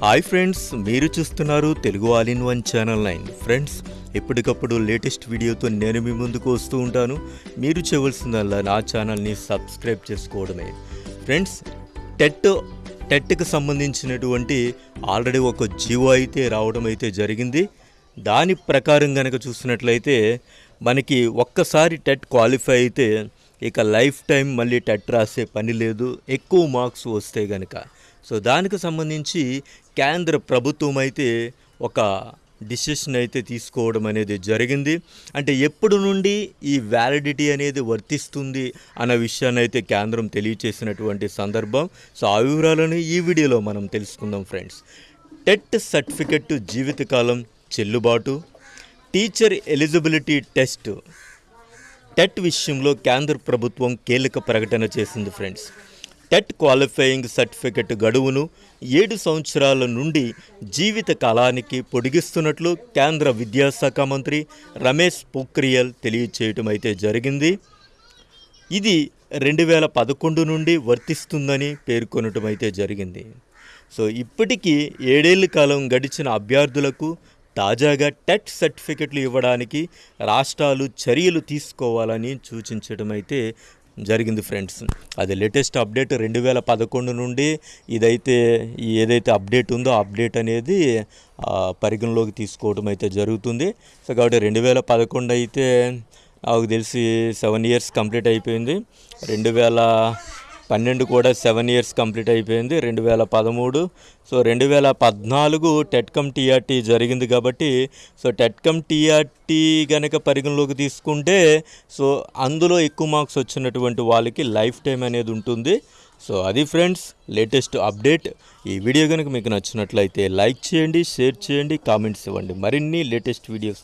Hi friends మీరు చూస్తున్నారు Telugu all in one channel nine. Friends ఎప్పటికప్పుడు లేటెస్ట్ వీడియోతో నేను మీ ముందుకు వస్తూ ఉంటాను. మీరు చేయవలసిందల్లా నా ఛానల్ని సబ్స్క్రైబ్ చేసుకోవడమే. ఫ్రెండ్స్ టెట్ టెట్కి సంబంధించినటువంటి ఆల్రెడీ ఒక జీవో అయితే రావడం అయితే జరిగింది. దాని ప్రకారం కనుక చూసినట్లయితే మనకి ఒక్కసారి టెట్ క్వాలిఫై అయితే ఇక లైఫ్ టైం మళ్ళీ టెట్ రాసే పని లేదు ఎక్కువ మార్క్స్ వస్తే కనుక సో దానికి సంబంధించి కేంద్ర ప్రభుత్వం అయితే ఒక డిసిషన్ అయితే తీసుకోవడం అనేది జరిగింది. అంటే ఎప్పుడు నుండి ఈ వ్యాలిడిటీ అనేది వర్తిస్తుంది అన్న విషయాన్ని అయితే కేంద్రం తెలియచేసినటువంటి సందర్భం. సో ఆ వివరాలను ఈ వీడియోలో మనం తెలుసుకుందాం ఫ్రెండ్స్. టెట్ సర్టిఫికెట్ జీవితకాలం చెల్లుబాటు. టీచర్ ఎలిజిబిలిటీ టెస్ట్ టెట్ విషయంలో కేంద్ర ప్రభుత్వం కీలక ప్రకటన చేసింది ఫ్రెండ్స్. టెట్ క్వాలిఫైయింగ్ సర్టిఫికెట్ గడువును ఏడు సంవత్సరాల నుండి జీవిత కాలానికి పొడిగిస్తున్నట్లు కేంద్ర విద్యాశాఖ మంత్రి రమేష్ పోఖ్రియల్ తెలియచేయటం అయితే జరిగింది. ఇది రెండు వేల పదకొండు నుండి వర్తిస్తుందని పేర్కొనటం అయితే జరిగింది. సో ఇప్పటికీ ఏడేళ్ళ కాలం గడిచిన అభ్యర్థులకు తాజాగా టెట్ సర్టిఫికెట్లు ఇవ్వడానికి రాష్ట్రాలు చర్యలు తీసుకోవాలని సూచించడం అయితే జరిగింది ఫ్రెండ్స్. అది లేటెస్ట్ అప్డేట్ రెండు వేల పదకొండు నుండి ఇదైతే ఏదైతే అప్డేట్ ఉందో అప్డేట్ అనేది పరిగణలోకి తీసుకోవడం అయితే జరుగుతుంది. సో కాబట్టి రెండు వేల పదకొండు అయితే నాకు తెలిసి సెవెన్ ఇయర్స్ కంప్లీట్ అయిపోయింది. రెండు వేల పన్నెండు కూడా సెవెన్ ఇయర్స్ కంప్లీట్ అయిపోయింది రెండు వేల పదమూడు. సో రెండు వేల పద్నాలుగు టెట్కమ్ టీఆర్టీ జరిగింది కాబట్టి సో టెట్కమ్ టీఆర్టీ కనుక పరిగణలోకి తీసుకుంటే సో అందులో ఎక్కువ మార్క్స్ వచ్చినటువంటి వాళ్ళకి లైఫ్ టైం అనేది ఉంటుంది. సో అది ఫ్రెండ్స్ లేటెస్ట్ అప్డేట్. ఈ వీడియో కనుక మీకు నచ్చినట్లయితే లైక్ చేయండి షేర్ చేయండి కామెంట్స్ ఇవ్వండి. మరిన్ని లేటెస్ట్ వీడియోస్